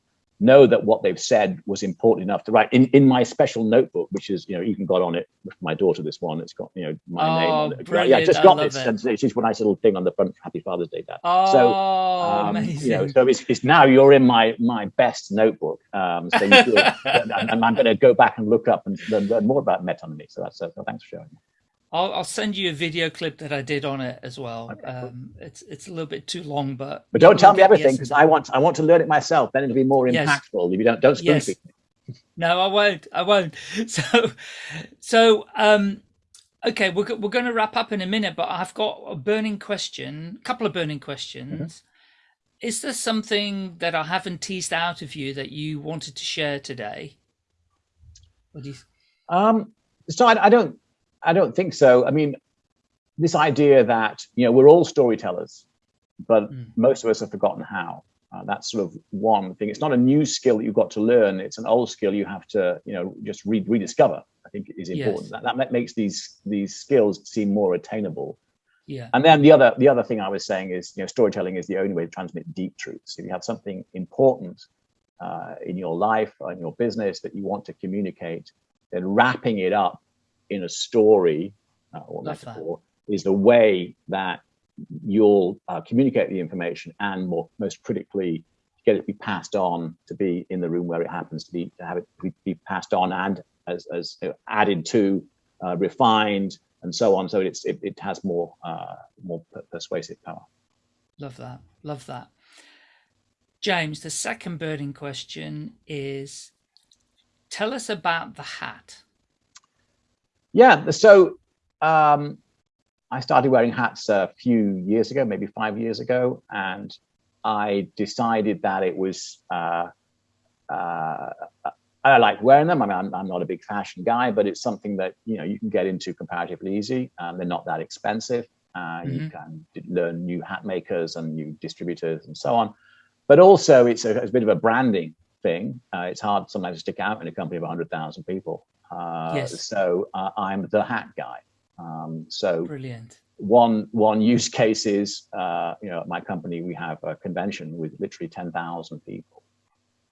know that what they've said was important enough to write in, in my special notebook, which is, you know, even got on it with my daughter, this one, it's got, you know, my oh, name on it. Brilliant. Yeah, just got this. It. And it's just a nice little thing on the front, Happy Father's Day, Dad. Oh, so, um, amazing. You know, so it's, it's now you're in my, my best notebook. Um, so you feel, and, and, I'm going to go back and look up and learn, learn more about metonymy. So that's, uh, so thanks for showing me. I'll, I'll, send you a video clip that I did on it as well. Okay, um, it's it's a little bit too long, but but don't tell me everything because I want I want to learn it myself. Then it'll be more yes. impactful. If you don't don't spoon yes. No, I won't. I won't. So, so um, okay, we're we're going to wrap up in a minute, but I've got a burning question, a couple of burning questions. Mm -hmm. Is there something that I haven't teased out of you that you wanted to share today? What do you? Um, so I, I don't I don't think so. I mean, this idea that you know we're all storytellers, but mm. most of us have forgotten how. Uh, that's sort of one thing. It's not a new skill that you've got to learn. It's an old skill you have to you know just re rediscover. I think is important. Yes. That, that makes these these skills seem more attainable. Yeah. And then the other the other thing I was saying is you know storytelling is the only way to transmit deep truths. If you have something important uh, in your life or in your business that you want to communicate, then wrapping it up in a story uh, or metaphor is the way that you'll uh, communicate the information and more most critically get it to be passed on to be in the room where it happens to be to have it be passed on and as, as added to uh, refined and so on. So it's it, it has more uh, more persuasive power. Love that. Love that. James the second burning question is tell us about the hat yeah, so um, I started wearing hats a few years ago, maybe five years ago, and I decided that it was uh, uh, I like wearing them. I mean, I'm, I'm, not a big fashion guy, but it's something that you know you can get into comparatively easy. Um, they're not that expensive. Uh, mm -hmm. You mm-hmm. can learn new hat makers and new distributors and so on. But also, it's a, it's a bit of a branding thing. Uh, it's hard sometimes to stick out in a company of 100,000 people. Uh, yes. So uh, I'm the hat guy. Um, so brilliant. One one use case is, uh, you know, at my company we have a convention with literally ten thousand people,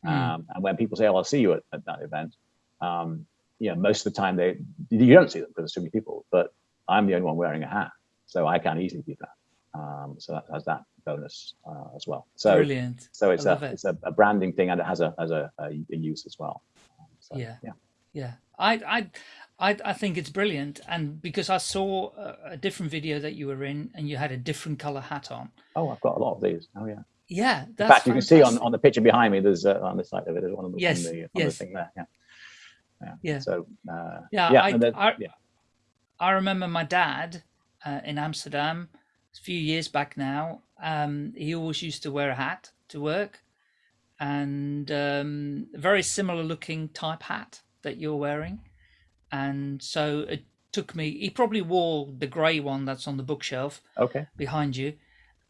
mm. um, and when people say, "Oh, I'll see you at, at that event," um, you know, most of the time they you don't see them because there's too many people. But I'm the only one wearing a hat, so I can easily do that. Um, so that has that bonus uh, as well. So brilliant. So it's a it. it's a, a, branding thing, and it has a has a, a, a use as well. So, yeah. Yeah. Yeah. I, I, I, I think it's brilliant, and because I saw a, a, different video that you were in, and you had a different color hat on. Oh, I've got a lot of these. Oh yeah. Yeah, in fact, you can see on, on the picture behind me. There's uh, on the side of it. There's one of the, yes, on the, on yes. the thing there. Yeah. Yeah. Yeah. So uh, Yeah, yeah, I, I, yeah. I remember my dad uh, in Amsterdam a few years back now. Um, he always used to wear a hat to work, and um, a very similar looking type hat that you're wearing. And so it took me. He probably wore the grey one that's on the bookshelf Okay. behind you,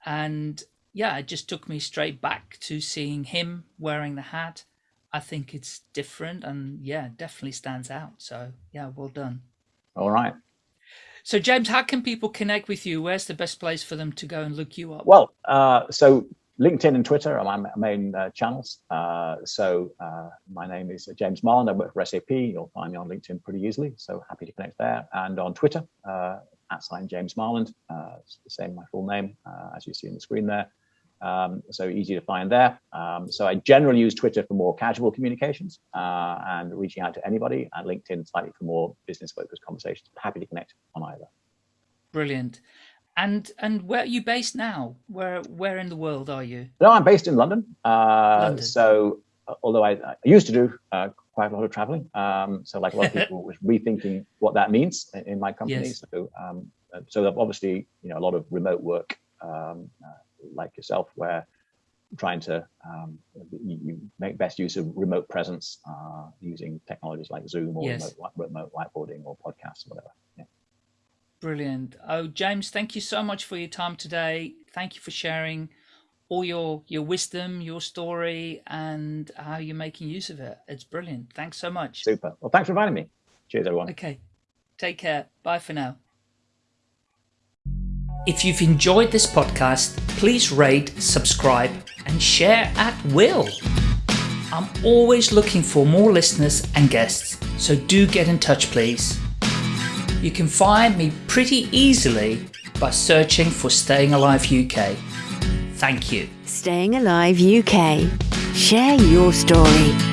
and yeah, it just took me straight back to seeing him wearing the hat. I think it's different, and yeah, definitely stands out. So yeah, well done. All right. So, James, how can people connect with you? Where's the best place for them to go and look you up? Well, uh, so LinkedIn and Twitter are my main uh, channels. Uh, so uh, my name is James Marland. I work for SAP. You'll find me on LinkedIn pretty easily. So happy to connect there. And on Twitter, uh, at sign James Marland. Uh, it's the same, my full name, uh, as you see on the screen there. Um, so easy to find there. Um, so I generally use Twitter for more casual communications uh, and reaching out to anybody, and LinkedIn slightly for more business-focused conversations. Happy to connect on either. Brilliant. And and where are you based now? Where where in the world are you? No, I'm based in London. Uh, London. So, although I, I used to do uh, quite a lot of traveling, um, so like a lot of people was rethinking what that means in, in my company. Yes. So, um, so obviously, you know, a lot of remote work, um, uh, like yourself, where trying to um, you, make best use of remote presence uh, using technologies like Zoom or Yes. remote, remote whiteboarding or podcasts or whatever. Yeah. Brilliant. Oh, James, thank you so much for your time today. Thank you for sharing all your your wisdom, your story, and how you're making use of it. It's brilliant. Thanks so much. Super. Well, thanks for inviting me. Cheers, everyone. Okay. Take care. Bye for now. If you've enjoyed this podcast, please rate, subscribe, and share at will. I'm always looking for more listeners and guests, so do get in touch, please. You can find me pretty easily by searching for Staying Alive UK. Thank you. Staying Alive UK. Share your story.